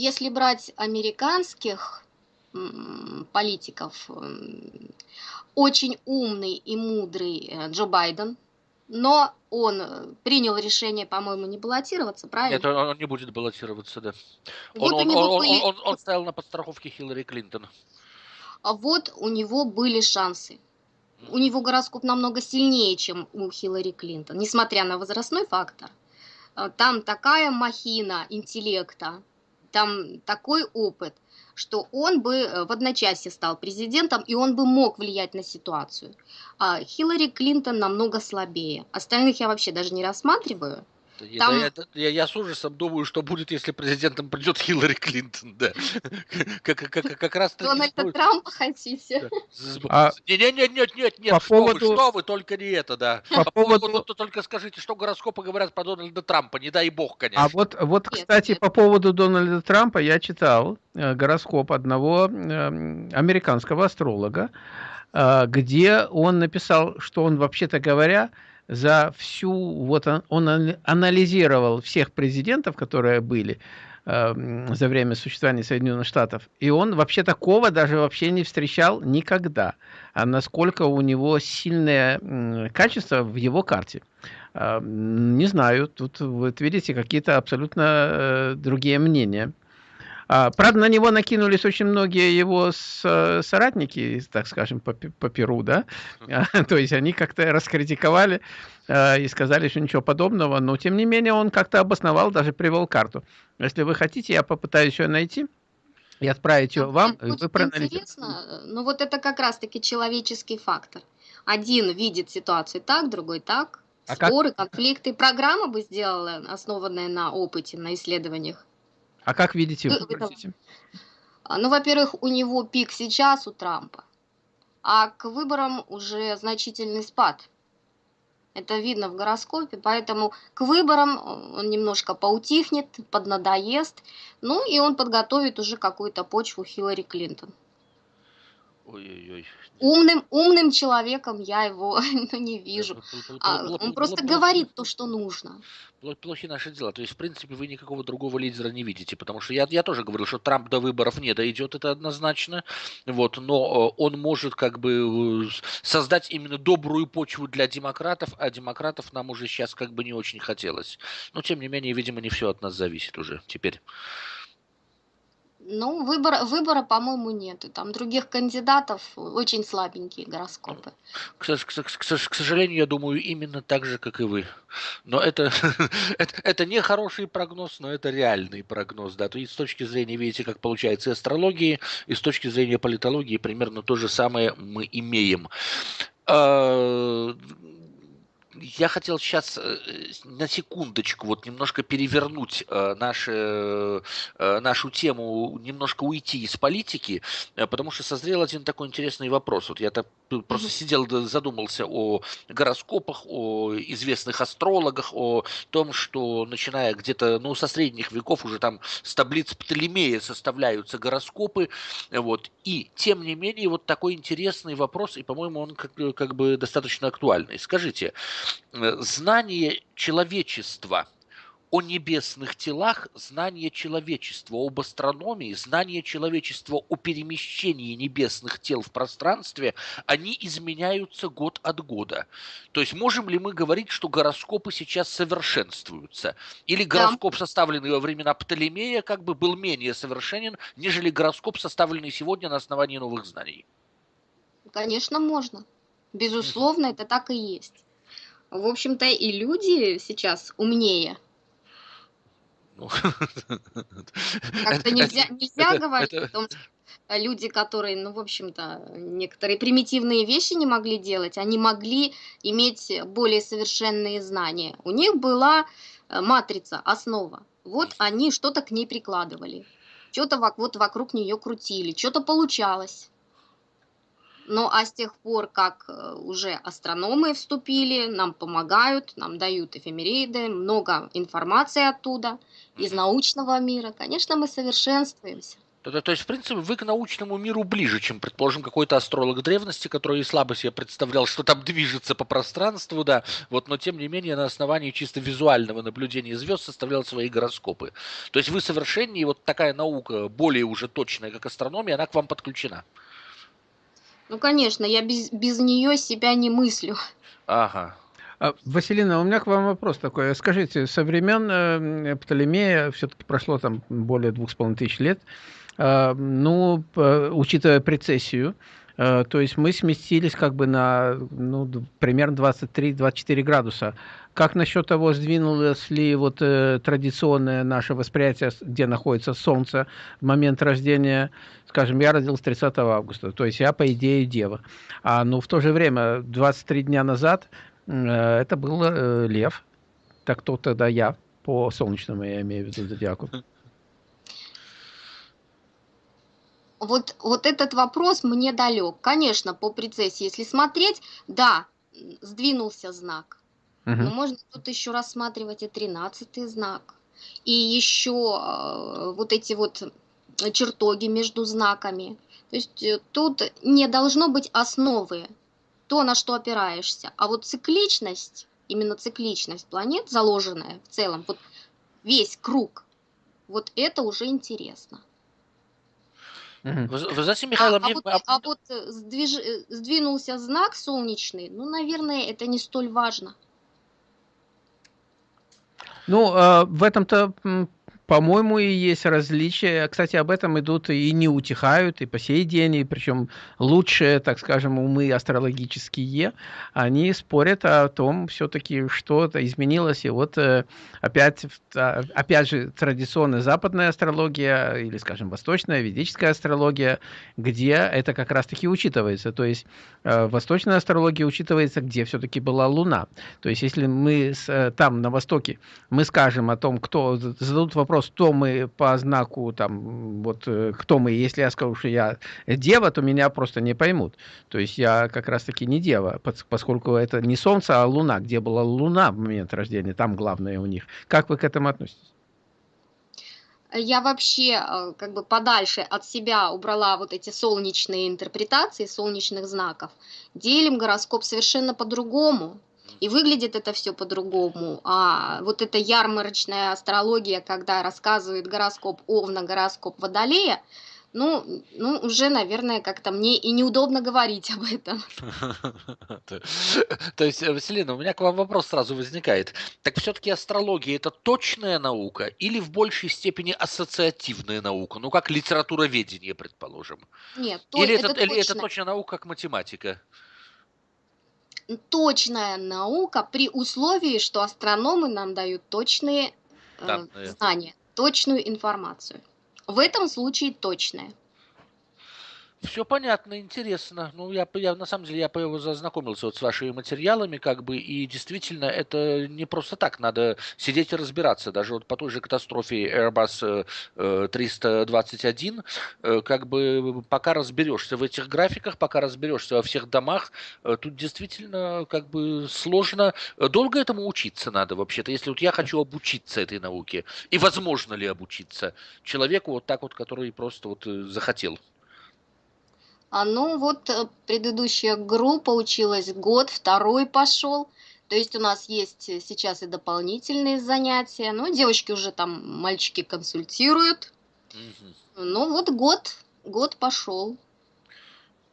если брать американских политиков, очень умный и мудрый э, Джо Байден, но он э, принял решение, по-моему, не баллотироваться, правильно? Нет, он, не будет баллотироваться, да. Вот он, он, он, были... он, он, он стоял на подстраховке Хиллари Клинтон. А вот у него были шансы. У него гороскоп намного сильнее, чем у Хиллари Клинтон, несмотря на возрастной фактор. А, там такая махина интеллекта, там такой опыт, что он бы э, в одночасье стал президентом, и он бы мог влиять на ситуацию. А Хиллари Клинтон намного слабее. Остальных я вообще даже не рассматриваю. Там... Я, я, я с ужасом думаю, что будет, если президентом придет Хиллари Клинтон, да. Как, как, как раз Дональда Трампа хотите? А... Нет, нет, нет, нет, нет, по что, поводу... вы, что вы, только не это, да. По, по поводу... поводу... Только скажите, что гороскопы говорят про Дональда Трампа, не дай бог, конечно. А вот, вот кстати, нет. по поводу Дональда Трампа я читал э, гороскоп одного э, американского астролога, э, где он написал, что он, вообще-то говоря, за всю, вот он, он анализировал всех президентов, которые были э, за время существования Соединенных Штатов, и он вообще такого даже вообще не встречал никогда, а насколько у него сильное э, качество в его карте. Э, не знаю, тут вот видите какие-то абсолютно э, другие мнения. А, правда, на него накинулись очень многие его э, соратники, так скажем, по, по Перу, да, то есть они как-то раскритиковали э, и сказали, что ничего подобного, но тем не менее он как-то обосновал, даже привел карту. Если вы хотите, я попытаюсь ее найти и отправить ее вам. Будет вы интересно, но вот это как раз-таки человеческий фактор. Один видит ситуацию так, другой так, а споры, как... конфликты. Программа бы сделала, основанная на опыте, на исследованиях. А как видите вы? А, ну, во-первых, у него пик сейчас у Трампа, а к выборам уже значительный спад. Это видно в гороскопе, поэтому к выборам он немножко поутихнет, поднадоест, ну и он подготовит уже какую-то почву Хиллари Клинтон. Ой-ой-ой. Умным, умным человеком я его ну, не вижу. А, он просто говорит то, что нужно. Плохи наши дела. То есть, в принципе, вы никакого другого лидера не видите. Потому что я, я тоже говорил, что Трамп до выборов не дойдет, это однозначно. Вот, но э, он может как бы э, создать именно добрую почву для демократов, а демократов нам уже сейчас как бы не очень хотелось. Но, тем не менее, видимо, не все от нас зависит уже теперь. Ну, выбора, выбора, по-моему, нет. Там других кандидатов очень слабенькие гороскопы. К, к, к, к сожалению, я думаю, именно так же, как и вы. Но это, это, это не хороший прогноз, но это реальный прогноз. Да. То есть с точки зрения, видите, как получается астрологии, и с точки зрения политологии примерно то же самое мы имеем. Я хотел сейчас э, на секундочку вот немножко перевернуть э, наши, э, нашу тему, немножко уйти из политики, потому что созрел один такой интересный вопрос. Вот я так просто сидел, задумался о гороскопах, о известных астрологах, о том, что начиная где-то, ну, со средних веков уже там с таблиц Птолемея составляются гороскопы, вот, и тем не менее вот такой интересный вопрос, и, по-моему, он как, как бы достаточно актуальный. Скажите, Э, знание человечества о небесных телах, знание человечества об астрономии, знание человечества о перемещении небесных тел в пространстве, они изменяются год от года. То есть можем ли мы говорить, что гороскопы сейчас совершенствуются? Или гороскоп, составленный во времена Птолемея, как бы был менее совершенен, нежели гороскоп, составленный сегодня на основании новых знаний? Конечно, можно. Безусловно, это так и есть. В общем-то, и люди сейчас умнее. Ну, Как-то нельзя, нельзя говорить о том, что люди, которые, ну, в общем-то, некоторые примитивные вещи не могли делать, они могли иметь более совершенные знания. У них была э, матрица, основа. Вот они что-то к ней прикладывали. Что-то вот вокруг нее крутили, что-то получалось. Ну а с тех пор, как э, уже астрономы вступили, нам помогают, нам дают эфемериды, много информации оттуда, из научного мира, конечно, мы совершенствуемся. То, то есть, в принципе, вы к научному миру ближе, чем, предположим, какой-то астролог древности, который слабо себе представлял, что там движется по пространству, да, вот, но тем не менее на основании чисто визуального наблюдения звезд составлял свои гороскопы. То есть вы совершеннее, вот такая наука, более уже точная, как астрономия, она к вам подключена. Ну, конечно, я без, без нее себя не мыслю. Ага. А, Василина, у меня к вам вопрос такой. Скажите, со времен Птолемея все-таки прошло там более двух с половиной тысяч лет. А, ну, учитывая прецессию, то есть мы сместились как бы на ну, примерно 23-24 градуса. Как насчет того, сдвинулось ли вот э, традиционное наше восприятие, где находится Солнце в момент рождения? Скажем, я родился 30 августа, то есть я, по идее, дева. А ну, в то же время, 23 дня назад Э, это был э, лев. Так кто тогда я? По солнечному я имею в виду зодиаку. Вот, вот этот вопрос мне далек. Конечно, по прецессии, если смотреть, да, сдвинулся знак. Угу. Но можно тут еще рассматривать и тринадцатый знак. И еще э, вот эти вот чертоги между знаками. То есть тут не должно быть основы то, на что опираешься. А вот цикличность, именно цикличность планет, заложенная в целом, вот весь круг, вот это уже интересно. Вы, вы знаете, Михаил, а, мне... а, вот, а вот э, сдвиж... Э, сдвинулся знак солнечный, ну, наверное, это не столь важно. Ну, э, в этом-то по-моему, и есть различия. Кстати, об этом идут и не утихают, и по сей день, и причем лучшие, так скажем, умы астрологические, они спорят о том все-таки, что-то изменилось. И вот э, опять, а, опять же, традиционная западная астрология, или, скажем, восточная, ведическая астрология, где это как раз-таки учитывается. То есть э, восточная астрология учитывается, где все-таки была Луна. То есть если мы э, там, на Востоке, мы скажем о том, кто зададут вопрос, вопрос, кто мы по знаку, там, вот э, кто мы, если я скажу, что я дева, то меня просто не поймут. То есть я как раз-таки не дева, поскольку это не солнце, а луна. Где была луна в момент рождения, там главное у них. Как вы к этому относитесь? Я вообще э, как бы подальше от себя убрала вот эти солнечные интерпретации солнечных знаков. Делим гороскоп совершенно по-другому. И выглядит это все по-другому. А вот эта ярмарочная астрология, когда рассказывает гороскоп Овна, гороскоп Водолея, ну, ну, уже, наверное, как-то мне и неудобно говорить об этом. То есть, э, Василина, у меня к вам вопрос сразу возникает. Так все-таки астрология это точная наука или в большей степени ассоциативная наука? Ну, как литературоведение, предположим. Нет, или это, это, или это точная наука, как математика? Точная наука при условии, что астрономы нам дают точные э, знания, точную информацию. В этом случае точная. Все понятно, интересно. Ну, я, я на самом деле я зазнакомился вот с вашими материалами, как бы, и действительно это не просто так, надо сидеть и разбираться. Даже вот по той же катастрофе Airbus 321, э, э, как бы пока разберешься в этих графиках, пока разберешься во всех домах, э, тут действительно как бы сложно. Долго этому учиться надо вообще-то, если вот я хочу обучиться этой науке, и возможно ли обучиться человеку вот так вот, который просто вот захотел. А ну вот э, предыдущая группа училась год, второй пошел. То есть у нас есть э, сейчас и дополнительные занятия. Ну, девочки уже там, мальчики консультируют. Угу. Ну вот год, год пошел.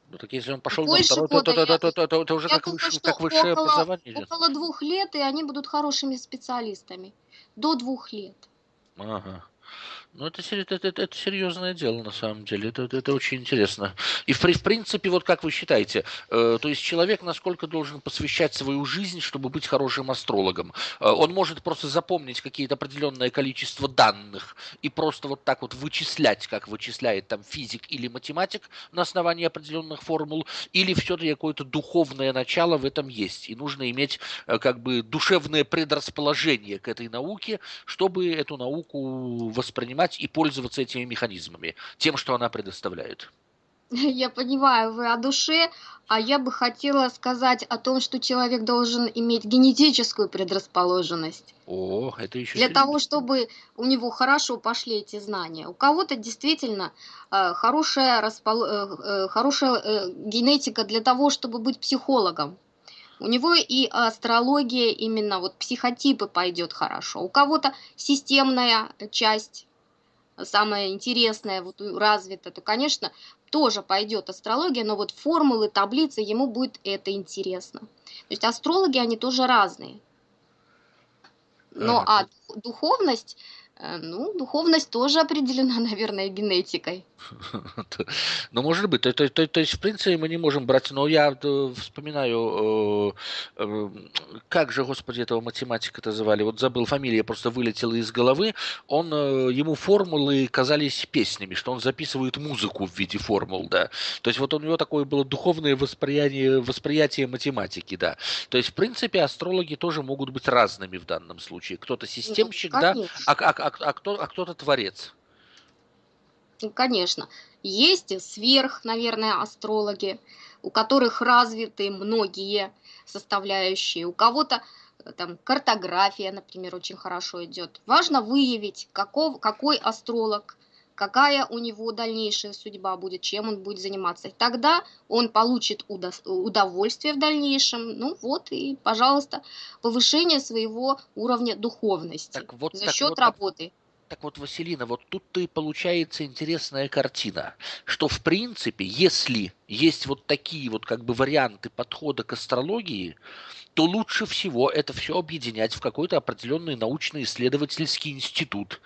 Ну так если он пошел на второй, то, то, то, то, то, то, то уже как, думаю, выше, как высшее около, образование идет. Около двух лет, и они будут хорошими специалистами. До двух лет. Ага. Ну, это, это, это, это серьезное дело, на самом деле. Это, это, это очень интересно. И, в, в принципе, вот как вы считаете, э, то есть человек насколько должен посвящать свою жизнь, чтобы быть хорошим астрологом? Э, он может просто запомнить какие-то определенное количество данных и просто вот так вот вычислять, как вычисляет там физик или математик на основании определенных формул, или все-таки какое-то духовное начало в этом есть. И нужно иметь э, как бы душевное предрасположение к этой науке, чтобы эту науку воспринимать и пользоваться этими механизмами, тем, что она предоставляет. Я понимаю, вы о душе, а я бы хотела сказать о том, что человек должен иметь генетическую предрасположенность. О, это еще Для того, чтобы у него хорошо пошли эти знания. У кого-то действительно э, хорошая, распол... э, э, хорошая э, генетика для того, чтобы быть психологом. У него и астрология, именно вот психотипы пойдет хорошо. У кого-то системная часть самое интересное, вот развито, то, конечно, тоже пойдет астрология, но вот формулы, таблицы, ему будет это интересно. То есть астрологи, они тоже разные. Ага, а духовность, э, ну, духовность тоже определена, наверное, генетикой. Ну, может быть. То, то, то, то есть, в принципе, мы не можем брать... Но я э, вспоминаю, э, э, как же, господи, этого математика-то звали? Вот забыл фамилия, просто вылетела из головы. Он, э, ему формулы казались песнями, что он записывает музыку в виде формул, да. То есть, вот у него такое было духовное восприятие, восприятие математики, да. То есть, в принципе, астрологи тоже могут быть разными в данном случае. Кто-то Ну, системщик, да, а, конечно. а, а, а, кто, а кто-то творец. Ну, конечно. Есть сверх, наверное, астрологи, у которых развиты многие составляющие. У кого-то э, там картография, например, очень хорошо идет. Важно выявить, каков, какой астролог, какая у него дальнейшая судьба будет, чем он будет заниматься. Тогда он получит удовольствие в дальнейшем. Ну вот и, пожалуйста, повышение своего уровня духовности Так вот, за так счет вот, работы. Так вот, Василина, вот тут-то и получается интересная картина, что в принципе, если есть вот такие вот как бы варианты подхода к астрологии, то лучше всего это все объединять в какой-то определенный научно-исследовательский институт,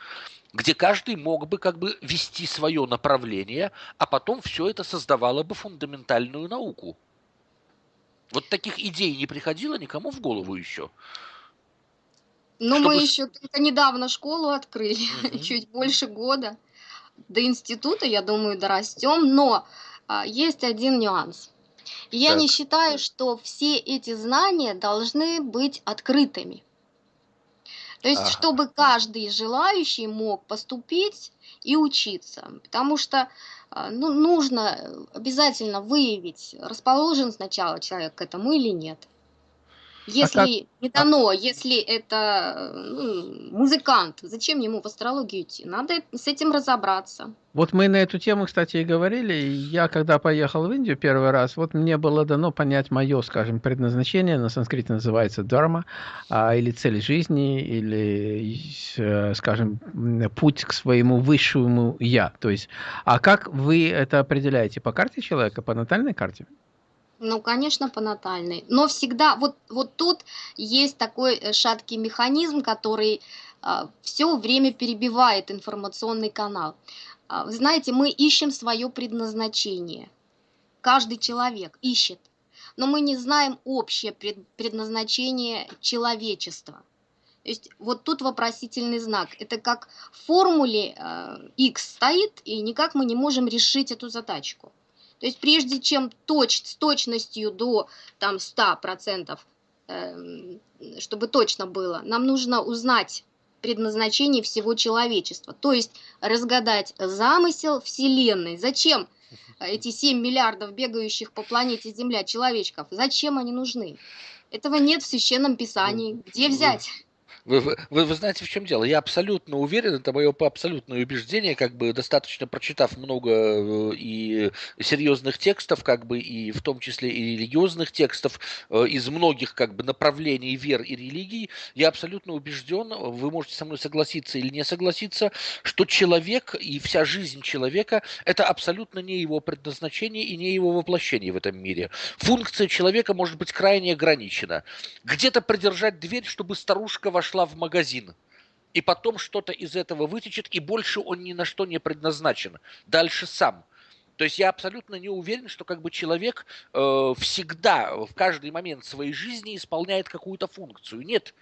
где каждый мог бы как бы вести свое направление, а потом все это создавало бы фундаментальную науку. Вот таких идей не приходило никому в голову еще. Но Чтобы... мы еще только недавно школу открыли, Мгм. чуть больше года. До института, я думаю, дорастем, но а, есть один нюанс. Я не Так. считаю, что все эти знания должны быть открытыми. То есть, Ага. чтобы каждый желающий мог поступить и учиться. Потому что а, ну, нужно обязательно выявить, расположен сначала человек к этому или нет. А как? Если не А, дано, если это ну, музыкант, зачем ему в астрологию идти? Надо с этим разобраться. Вот мы на эту тему, кстати, и говорили. Я, когда поехал в Индию первый раз, вот мне было дано понять мое, скажем, предназначение. На санскрите называется дharma, а, или цель жизни, или, э, скажем, путь к своему высшему я. То есть, а как вы это определяете? По карте человека, по натальной карте? Ну, конечно, по натальной. Но всегда, вот, вот тут есть такой э, шаткий механизм, который все время перебивает информационный канал. А, Вы знаете, мы ищем свое предназначение. Каждый человек ищет. Но мы не знаем общее пред- предназначение человечества. То есть вот тут вопросительный знак. Это как в формуле э, X стоит, и никак мы не можем решить эту задачку. То есть прежде чем точ, с точностью до там, 100%, эм, чтобы точно было, нам нужно узнать предназначение всего человечества. То есть разгадать замысел Вселенной. Зачем эти 7 миллиардов бегающих по планете Земля человечков? Зачем они нужны? Этого нет в Священном Писании. Где взять? Вы, вы, вы, знаете, в чем дело? Я абсолютно уверен, это мое абсолютное убеждение, как бы достаточно прочитав много э, и серьезных текстов, как бы и в том числе и религиозных текстов э, из многих как бы направлений вер и религий, я абсолютно убежден, вы можете со мной согласиться или не согласиться, что человек и вся жизнь человека это абсолютно не его предназначение и не его воплощение в этом мире. Функция человека может быть крайне ограничена. Где-то придержать дверь, чтобы старушка вошла в магазин. И потом что-то из этого вытечет, и больше он ни на что не предназначен. Дальше сам. То есть я абсолютно не уверен, что как бы человек э, всегда, в каждый момент своей жизни исполняет какую-то функцию. Нет.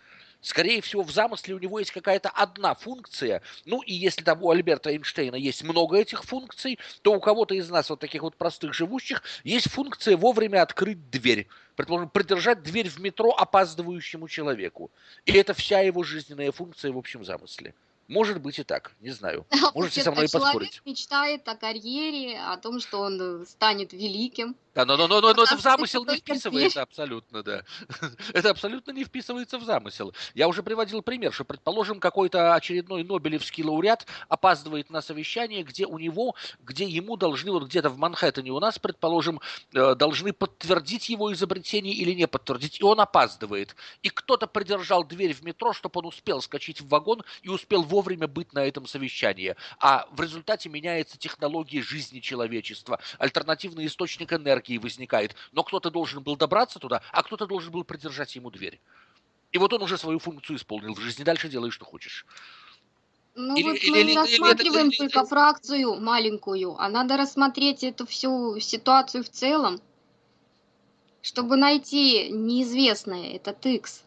Скорее всего, в замысле у него есть какая-то одна функция. Ну, и если там у Альберта Эйнштейна есть много этих функций, то у кого-то из нас, вот таких вот простых живущих, есть функция вовремя открыть дверь. Предположим, придержать дверь в метро опаздывающему человеку. И это вся его жизненная функция в общем замысле. Может быть и так, не знаю. Можете со мной поспорить. Человек мечтает о карьере, о том, что он станет великим. Да, но, но, но, но, но это в замысел не вписывается абсолютно, да. Это абсолютно не вписывается в замысел. Я уже приводил пример, что, предположим, какой-то очередной Нобелевский лауреат опаздывает на совещание, где у него, где ему должны, вот где-то в Манхэттене у нас, предположим, э, должны подтвердить его изобретение или не подтвердить, и он опаздывает. И кто-то придержал дверь в метро, чтобы он успел скачать в вагон и успел вовремя быть на этом совещании. А в результате меняется технология жизни человечества, альтернативный источник энергии, и возникает. Но кто-то должен был добраться туда, а кто-то должен был придержать ему дверь. И вот он уже свою функцию исполнил в жизни. Дальше делай, что хочешь. Ну или, вот или, мы или, рассматриваем или, только или, фракцию маленькую, а надо рассмотреть эту всю ситуацию в целом, чтобы найти неизвестное, этот X.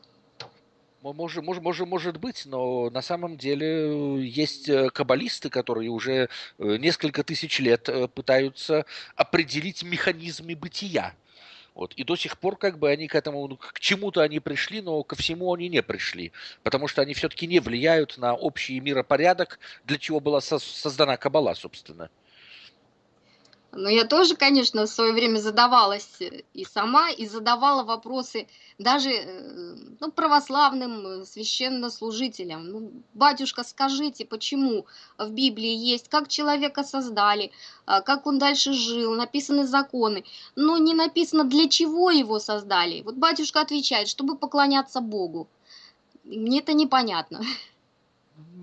Может, может, может, может быть, но на самом деле есть э, каббалисты, которые уже э, несколько тысяч лет э, пытаются определить механизмы бытия. Вот. И до сих пор как бы они к этому, ну, к чему-то они пришли, но ко всему они не пришли. Потому что они все-таки не влияют на общий миропорядок, для чего была создана Каббала, собственно. Но я тоже, конечно, в свое время задавалась э, и сама, и задавала вопросы даже э, ну, православным э, священнослужителям. Ну, батюшка, скажите, почему в Библии есть, как человека создали, а, как он дальше жил, написаны законы, но не написано, для чего его создали. Вот батюшка отвечает, чтобы поклоняться Богу. Мне это непонятно.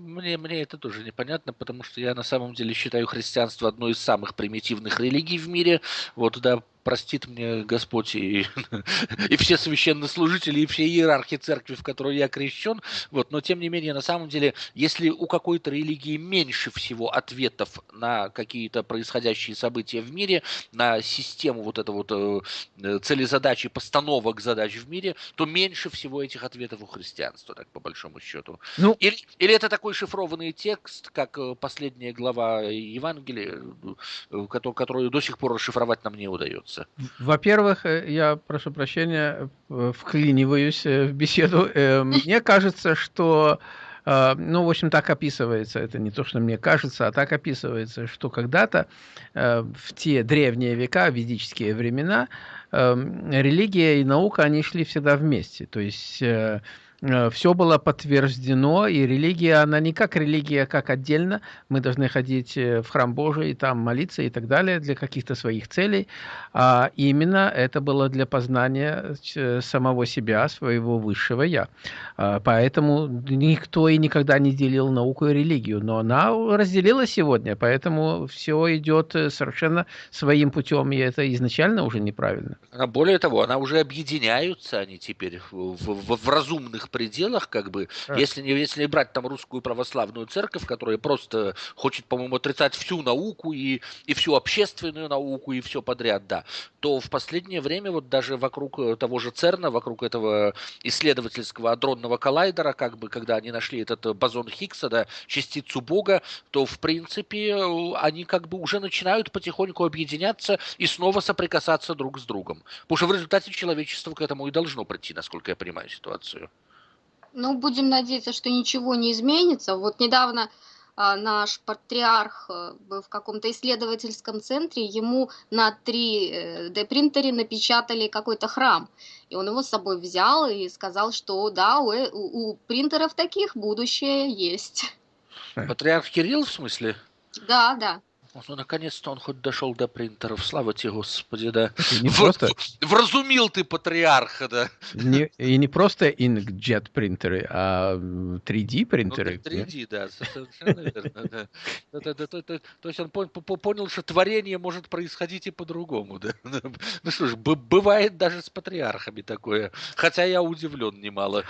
Мне, мне это тоже непонятно, потому что я на самом деле считаю христианство одной из самых примитивных религий в мире. Вот, да, простит мне Господь и, и все священнослужители, и все иерархи церкви, в которой я крещен. Вот, но тем не менее, на самом деле, если у какой-то религии меньше всего ответов на какие-то происходящие события в мире, на систему вот этого вот э, цели задачи, постановок задач в мире, то меньше всего этих ответов у христианства, так по большому счету. Ну, или, или это такой шифрованный текст, как э, последняя глава Евангелия, э, которую до сих пор расшифровать нам не удается. Во-первых, э, я прошу прощения, э, вклиниваюсь э, в беседу. Мне кажется, что ну, в общем, так описывается, это не то, что мне кажется, а так описывается, что когда-то в те древние века, ведические времена, религия и наука, они шли всегда вместе. То есть Э, все было подтверждено, и религия, она не как религия, как отдельно. Мы должны ходить э, в храм Божий, там молиться и так далее для каких-то своих целей. А именно это было для познания э, самого себя, своего высшего «я». А поэтому никто и никогда не делил науку и религию, но она разделила сегодня, поэтому все идет совершенно своим путем, и это изначально уже неправильно. Более того, она уже объединяются они теперь в, в, в разумных пределах, как бы, а. если, не, если брать там русскую православную церковь, которая просто хочет, по-моему, отрицать всю науку и, и всю общественную науку и все подряд, да, то в последнее время вот даже вокруг э, того же ЦЕРНа, вокруг этого исследовательского адронного коллайдера, как бы, когда они нашли этот э, бозон Хиггса, да, частицу Бога, то, в принципе, э, они как бы уже начинают потихоньку объединяться и снова соприкасаться друг с другом. Потому что в результате человечество к этому и должно прийти, насколько я понимаю ситуацию. Ну, будем надеяться, что ничего не изменится. Вот недавно а, наш патриарх э, был в каком-то исследовательском центре, ему на 3D-принтере э, напечатали какой-то храм. И он его с собой взял и сказал, что да, у, э, у, у принтеров таких будущее есть. Патриарх Кирилл в смысле? Да, да. Ну, наконец-то он хоть дошел до принтеров. Слава тебе, Господи, да. Не в, просто... Вразумил ты патриарха, да. Не, и не просто inkjet принтеры, а 3D принтеры. Ну, 3D, да, совершенно верно. То есть он понял, что творение может происходить и по-другому, да. Ну что ж, бывает даже с патриархами такое. Хотя я удивлен немало.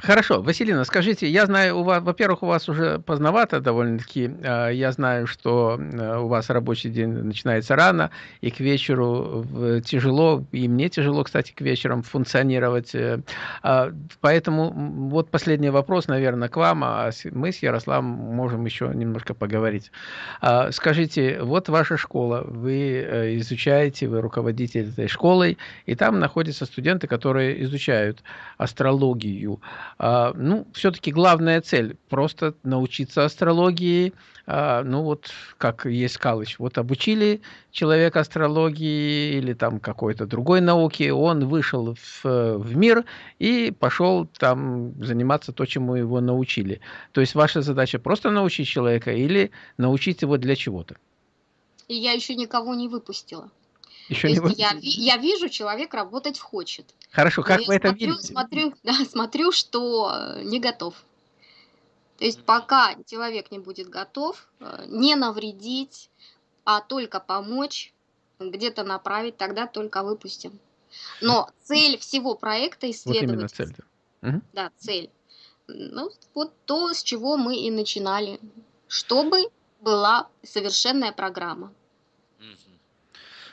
Хорошо, Василина, скажите, я знаю, у вас, во-первых, у вас уже поздновато довольно-таки, а, я знаю, что э, у вас рабочий день начинается рано, и к вечеру тяжело, и мне тяжело, кстати, к вечерам функционировать, э, а, поэтому вот последний вопрос, наверное, к вам, а мы с Ярославом можем еще немножко поговорить. А, скажите, вот ваша школа, вы э, изучаете, вы руководитель этой школой, и там находятся студенты, которые изучают астрологию, ну, все-таки главная цель – просто научиться астрологии. А, ну, вот как есть Калыч. Вот обучили человека астрологии или там какой-то другой науке, он вышел в, в мир и пошел там заниматься то, чему его научили. То есть ваша задача просто научить человека или научить его для чего-то? И я еще никого не выпустила. Еще То не я, я вижу, человек работать хочет. Хорошо, как вы это видите? Смотрю, да, смотрю, что э, не готов. То есть пока человек не будет готов, э, не навредить, а только помочь, где-то направить, тогда только выпустим. Но цель всего проекта исследовать. Вот цель. Да. да, цель. Ну, вот то, с чего мы и начинали. Чтобы была совершенная программа.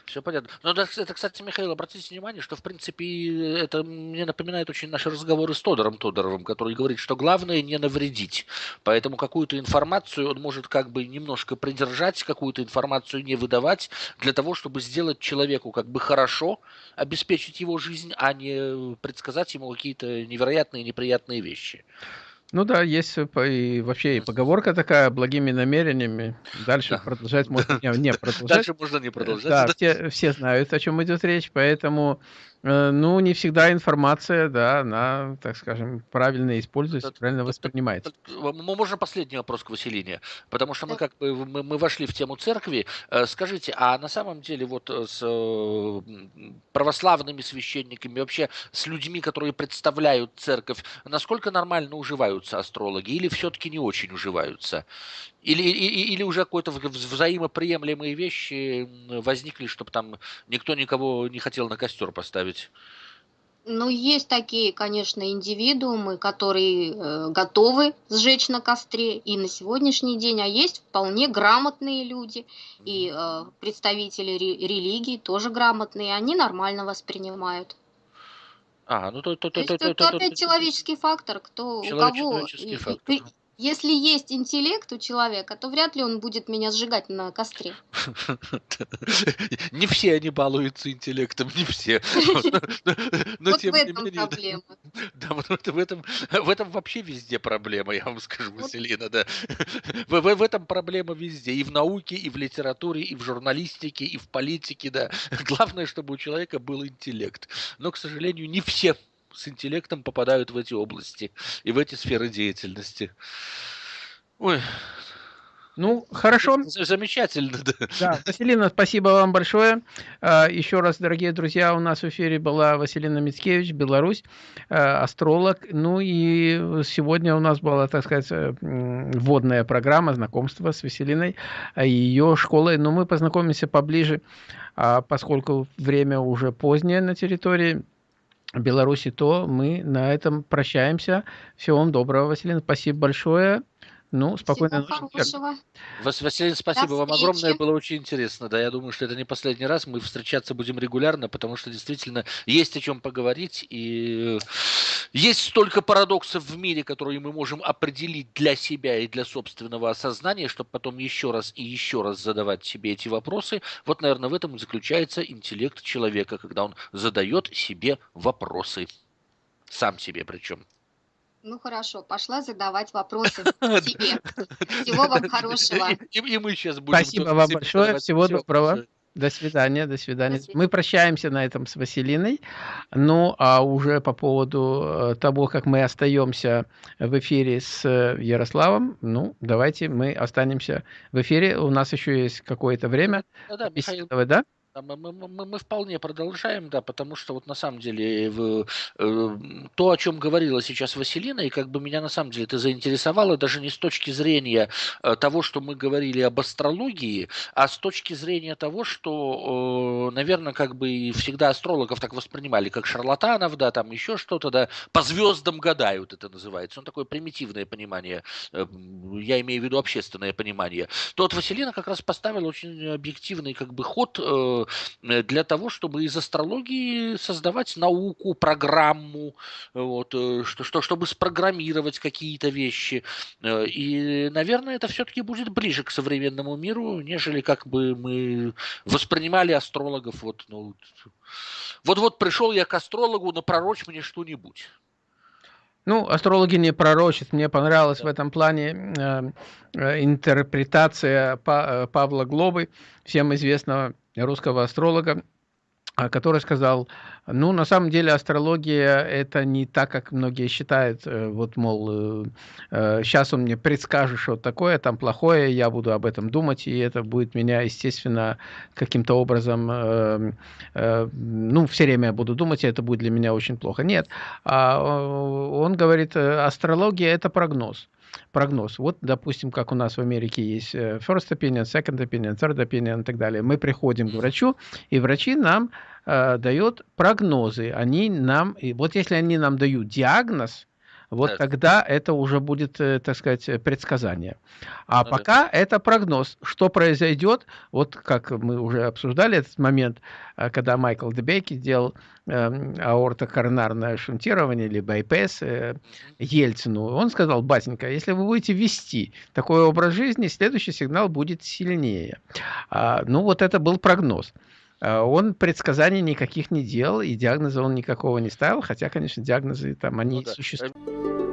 Все понятно. Но это, кстати, Михаил, обратите внимание, что, в принципе, это мне напоминает очень наши разговоры с Тодором Тодоровым, который говорит, что главное не навредить. Поэтому какую-то информацию он может как бы немножко придержать, какую-то информацию не выдавать, для того, чтобы сделать человеку как бы хорошо, обеспечить его жизнь, а не предсказать ему какие-то невероятные неприятные вещи. Ну да, есть и вообще и поговорка такая, благими намерениями. Дальше да. продолжать можно не, не продолжать. Дальше можно не продолжать. Да, все, все знают, о чем идет речь, поэтому Э, ну, не всегда информация, да, она, так скажем, правильно используется, правильно воспринимается. Можно последний вопрос к Василине, потому что мы как бы мы, мы вошли в тему церкви. Э, скажите, а на самом деле вот э, с православными священниками, вообще с людьми, которые представляют церковь, насколько нормально уживаются астрологи или все-таки не очень уживаются? Или, или, или уже какие-то взаимоприемлемые вещи возникли, чтобы там никто никого не хотел на костер поставить? Ну, есть такие, конечно, индивидуумы, которые э, готовы сжечь на костре и на сегодняшний день, а есть вполне грамотные люди и э, представители ре- религии тоже грамотные, они нормально воспринимают. А, ну то, то, то, то, то, то, то, опять человеческий фактор, кто у кого фактор. Если есть интеллект у человека, то вряд ли он будет меня сжигать на костре. Не все они балуются интеллектом, не все. Но тем не менее. проблема. Да, вот в этом в этом вообще везде проблема, я вам скажу, Василина, да. В этом проблема везде, и в науке, и в литературе, и в журналистике, и в политике, да. Главное, чтобы у человека был интеллект. Но, к сожалению, не все с интеллектом попадают в эти области и в эти сферы деятельности. Ой, ну, хорошо. Замечательно, да. Да, Василина, спасибо вам большое. А, еще раз, дорогие друзья, у нас в эфире была Василина Мицкевич, Беларусь, а, астролог. Ну и сегодня у нас была, так сказать, э, вводная программа знакомства с Василиной и ее школой. Но мы познакомимся поближе, а, поскольку время уже позднее на территории Беларуси, то мы на этом прощаемся. Всего вам доброго, Василина. Спасибо большое. Ну, спокойной ночи. Василий, спасибо вам огромное, было очень интересно. Да, я думаю, что это не последний раз. Мы встречаться будем регулярно, потому что действительно есть о чем поговорить. И есть столько парадоксов в мире, которые мы можем определить для себя и для собственного осознания, чтобы потом еще раз и еще раз задавать себе эти вопросы. Вот, наверное, в этом и заключается интеллект человека, когда он задает себе вопросы. Сам себе причем. Ну хорошо, пошла задавать вопросы тебе. Всего вам хорошего. И, мы сейчас будем. Спасибо вам большое. Всего доброго. До свидания, до свидания. Мы прощаемся на этом с Василиной. Ну, а уже по поводу э, того, как мы остаемся в эфире с э, Ярославом, ну, давайте мы останемся в эфире. У нас еще есть какое-то время. Да, да, Михаил, да? Мы, мы, мы, вполне продолжаем, да, потому что вот на самом деле в, э, то, о чем говорила сейчас Василина, и как бы меня на самом деле это заинтересовало даже не с точки зрения э, того, что мы говорили об астрологии, а с точки зрения того, что, э, наверное, как бы всегда астрологов так воспринимали, как шарлатанов, да, там еще что-то, да, по звездам гадают это называется, ну такое примитивное понимание, э, я имею в виду общественное понимание. То вот Василина как раз поставила очень объективный как бы ход э, Э, для того, чтобы из астрологии создавать науку, программу, вот, э, что, что, чтобы спрограммировать какие-то вещи. Э, и, наверное, это все-таки будет ближе к современному миру, нежели как бы мы воспринимали астрологов. Вот, ну, вот, вот пришел я к астрологу, напророчь мне что-нибудь. Ну, астрологи не пророчат. Мне понравилась в этом плане э, э, интерпретация па э, Павла Глобы, всем известного русского астролога, который сказал, ну, на самом деле астрология это не так, как многие считают, э, вот, мол, сейчас э, он мне предскажет, что такое, там плохое, я буду об этом думать, и это будет меня, естественно, каким-то образом, э, ну, все время я буду думать, и это будет для меня очень плохо. Нет, а, он говорит, астрология это прогноз прогноз. Вот, допустим, как у нас в Америке есть э, first opinion, second opinion, third opinion и так далее. Мы приходим к врачу, и врачи нам э, дают прогнозы. Они нам, и вот если они нам дают диагноз, вот да. тогда это уже будет, э, так сказать, предсказание. А ну, пока да. это прогноз. Что произойдет, вот как мы уже обсуждали этот момент, э, когда Майкл Дебейки сделал э, аортокоронарное шунтирование или байпес э, Ельцину, он сказал, батенька, если вы будете вести такой образ жизни, следующий сигнал будет сильнее. А, ну вот это был прогноз. А, он предсказаний никаких не делал, и диагноза он никакого не ставил, хотя, конечно, диагнозы там, они ну, да. существуют.